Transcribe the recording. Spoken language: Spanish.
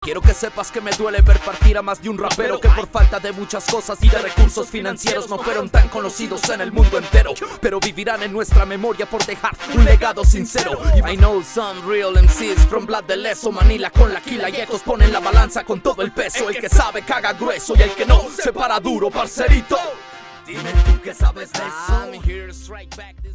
Quiero que sepas que me duele ver partir a más de un rapero Que por falta de muchas cosas y de recursos financieros No fueron tan conocidos en el mundo entero Pero vivirán en nuestra memoria por dejar un legado sincero. I know some real MCs from Blood de Leso Manila con la quila y ecos ponen la balanza con todo el peso. El que sabe caga grueso y el que no se para duro, parcerito. Dime tú que sabes de eso.